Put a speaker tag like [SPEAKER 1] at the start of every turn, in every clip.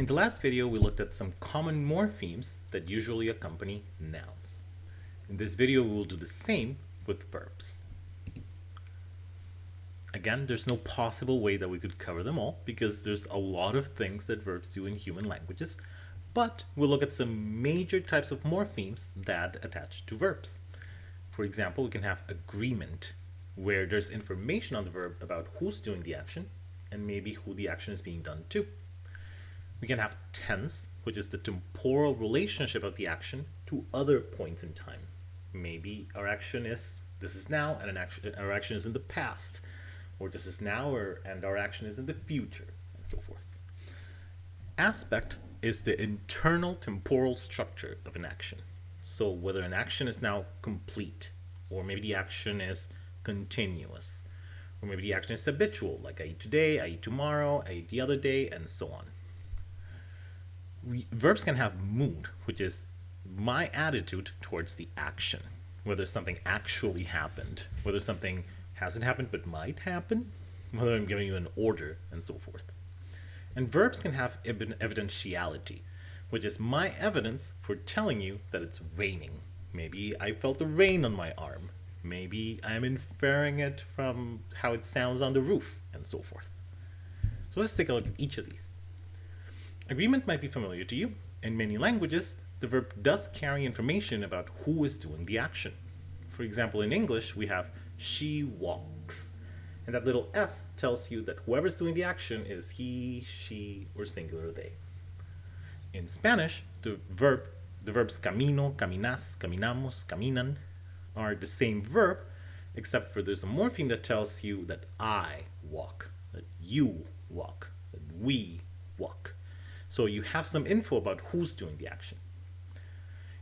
[SPEAKER 1] In the last video, we looked at some common morphemes that usually accompany nouns. In this video, we will do the same with verbs. Again, there's no possible way that we could cover them all because there's a lot of things that verbs do in human languages, but we'll look at some major types of morphemes that attach to verbs. For example, we can have agreement, where there's information on the verb about who's doing the action and maybe who the action is being done to. We can have tense, which is the temporal relationship of the action to other points in time. Maybe our action is this is now and an action, our action is in the past, or this is now or, and our action is in the future, and so forth. Aspect is the internal temporal structure of an action. So whether an action is now complete, or maybe the action is continuous, or maybe the action is habitual, like I eat today, I eat tomorrow, I eat the other day, and so on. Verbs can have mood, which is my attitude towards the action, whether something actually happened, whether something hasn't happened but might happen, whether I'm giving you an order, and so forth. And verbs can have evidentiality, which is my evidence for telling you that it's raining. Maybe I felt the rain on my arm. Maybe I'm inferring it from how it sounds on the roof, and so forth. So let's take a look at each of these. Agreement might be familiar to you. In many languages, the verb does carry information about who is doing the action. For example, in English, we have she walks. And that little s tells you that whoever's doing the action is he, she, or singular they. In Spanish, the verb, the verbs camino, caminas, caminamos, caminan are the same verb, except for there's a morpheme that tells you that I walk, that you walk, that we walk. So you have some info about who's doing the action.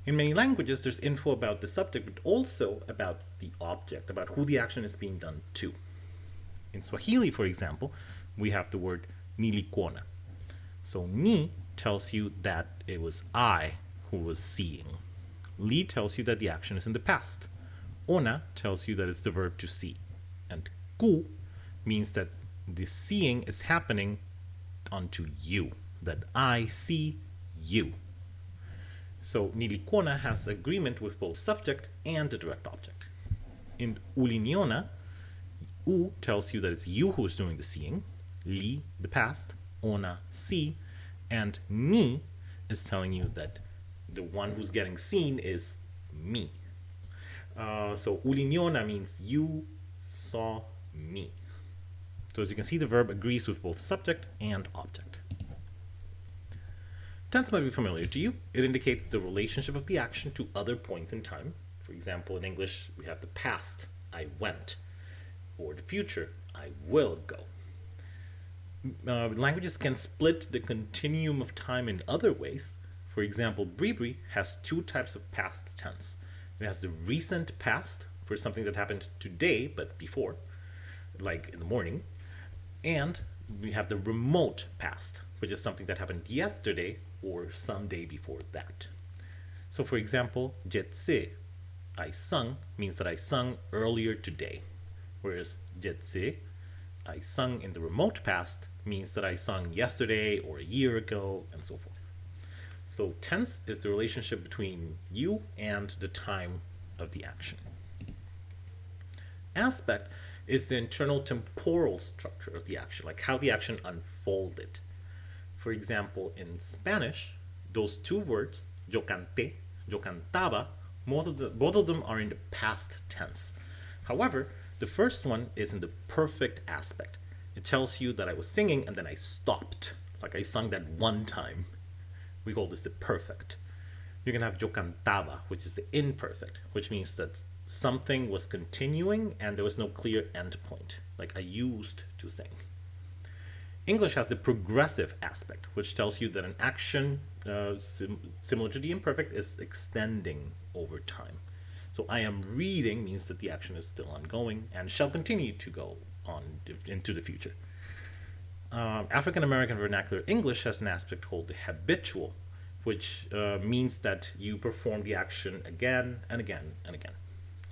[SPEAKER 1] In many languages, there's info about the subject, but also about the object, about who the action is being done to. In Swahili, for example, we have the word nilikuona. So ni tells you that it was I who was seeing. Li tells you that the action is in the past. Ona tells you that it's the verb to see. And ku means that the seeing is happening onto you, that I see you. So nilikuona has agreement with both subject and the direct object. In uliniona, u tells you that it's you who is doing the seeing, li, the past, ona, see, and ni is telling you that the one who's getting seen is me. Uh, so uliniona means you saw me. So as you can see, the verb agrees with both subject and object. Tense might be familiar to you. It indicates the relationship of the action to other points in time. For example, in English, we have the past, I went, or the future, I will go. Uh, languages can split the continuum of time in other ways. For example, Bribri has two types of past tense. It has the recent past for something that happened today but before, like in the morning, and we have the remote past, which is something that happened yesterday or some day before that. So for example, jetse, I sung, means that I sung earlier today, whereas jetse, I sung in the remote past, means that I sung yesterday or a year ago, and so forth. So tense is the relationship between you and the time of the action. Aspect is the internal temporal structure of the action, like how the action unfolded. For example, in Spanish, those two words, yo canté, yo cantaba, both of, the, both of them are in the past tense. However, the first one is in the perfect aspect. It tells you that I was singing and then I stopped, like I sung that one time. We call this the perfect. You can have yo cantaba, which is the imperfect, which means that something was continuing and there was no clear end point, like I used to sing. English has the progressive aspect, which tells you that an action uh, sim similar to the imperfect is extending over time. So I am reading means that the action is still ongoing and shall continue to go on into the future. Um, African American Vernacular English has an aspect called the habitual, which uh, means that you perform the action again and again and again.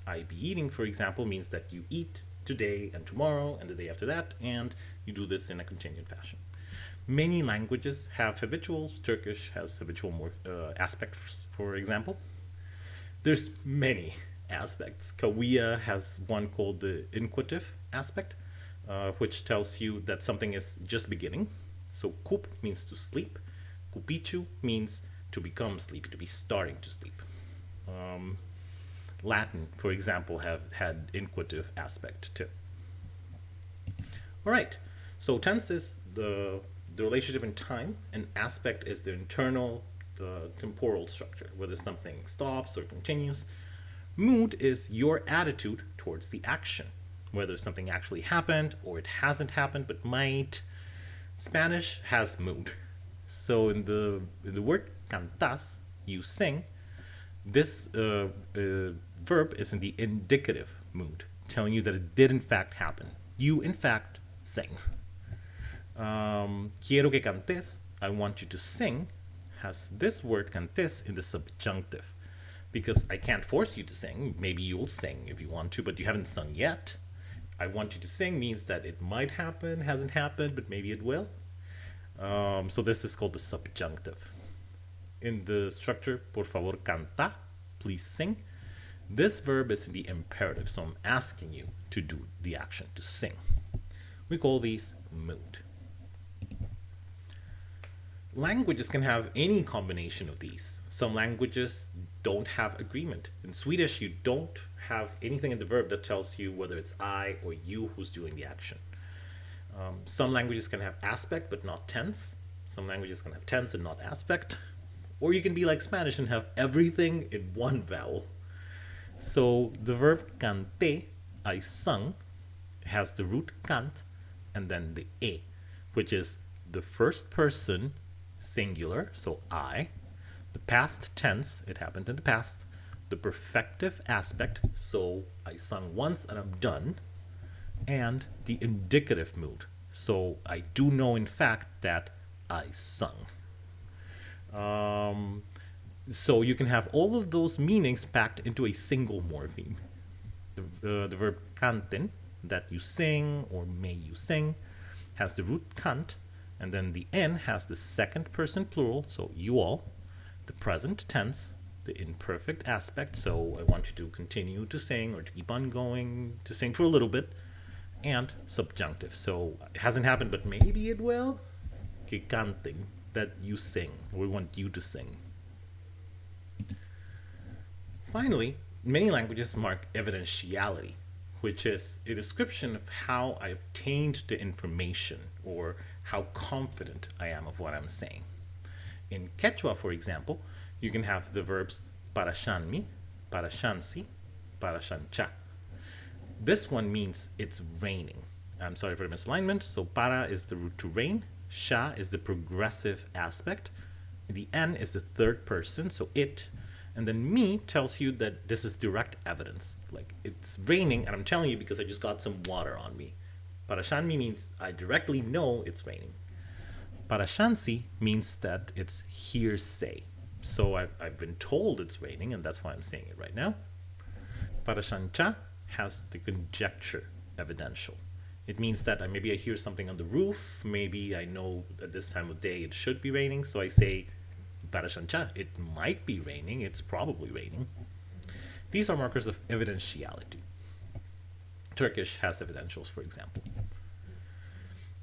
[SPEAKER 1] I be eating, for example, means that you eat today and tomorrow and the day after that, and you do this in a continued fashion. Many languages have habituals. Turkish has habitual more uh, aspects, for example. There's many aspects. Cahuilla has one called the inquisitive aspect, uh, which tells you that something is just beginning. So kup means to sleep. Kupichu means to become sleepy, to be starting to sleep. Um, Latin, for example, have had inquisitive aspect too. All right, so tense is the, the relationship in time, and aspect is the internal uh, temporal structure, whether something stops or continues. Mood is your attitude towards the action, whether something actually happened or it hasn't happened but might. Spanish has mood. So in the in the word cantas, you sing. This uh, uh, verb is in the indicative mood, telling you that it did in fact happen. You in fact sing. Um, quiero que cantes, I want you to sing, has this word cantes in the subjunctive. Because I can't force you to sing. Maybe you'll sing if you want to, but you haven't sung yet. I want you to sing means that it might happen, hasn't happened, but maybe it will. Um, so this is called the subjunctive. In the structure, por favor canta, please sing. This verb is in the imperative, so I'm asking you to do the action, to sing. We call these mood. Languages can have any combination of these. Some languages don't have agreement. In Swedish, you don't have anything in the verb that tells you whether it's I or you who's doing the action. Um, some languages can have aspect but not tense. Some languages can have tense and not aspect. Or you can be like Spanish and have everything in one vowel. So the verb cante, I sung, has the root cant and then the e, which is the first person singular, so I, the past tense, it happened in the past, the perfective aspect, so I sung once and I'm done, and the indicative mood. So I do know in fact that I sung. So you can have all of those meanings packed into a single morpheme. The, uh, the verb canten, that you sing or may you sing, has the root cant, and then the n has the second person plural, so you all, the present tense, the imperfect aspect, so I want you to continue to sing or to keep on going to sing for a little bit, and subjunctive. So it hasn't happened, but maybe it will. Que canten, that you sing. We want you to sing. Finally, many languages mark evidentiality, which is a description of how I obtained the information or how confident I am of what I'm saying. In Quechua, for example, you can have the verbs parashanmi, parashansi, parashancha. This one means it's raining. I'm sorry for the misalignment. So para is the root to rain. Sha is the progressive aspect. The n is the third person, so it. And then me tells you that this is direct evidence. Like it's raining, and I'm telling you because I just got some water on me. Parashanmi means I directly know it's raining. Parashansi means that it's hearsay. So I've, I've been told it's raining, and that's why I'm saying it right now. Parashancha has the conjecture evidential. It means that I, maybe I hear something on the roof, maybe I know at this time of day it should be raining, so I say, Parashancha, it might be raining, it's probably raining. These are markers of evidentiality. Turkish has evidentials, for example.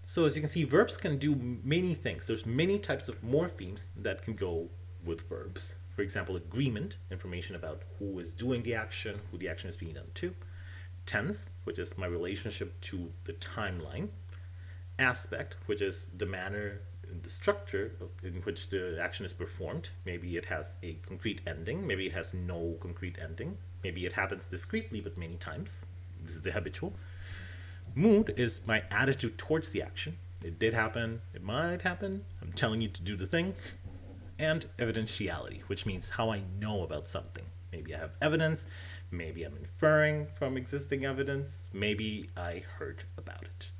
[SPEAKER 1] So as you can see, verbs can do many things. There's many types of morphemes that can go with verbs. For example, agreement, information about who is doing the action, who the action is being done to tense, which is my relationship to the timeline, aspect, which is the manner, the structure in which the action is performed. Maybe it has a concrete ending, maybe it has no concrete ending, maybe it happens discretely but many times. This is the habitual. Mood is my attitude towards the action. It did happen, it might happen, I'm telling you to do the thing. And evidentiality, which means how I know about something. Maybe I have evidence, maybe I'm inferring from existing evidence, maybe I heard about it.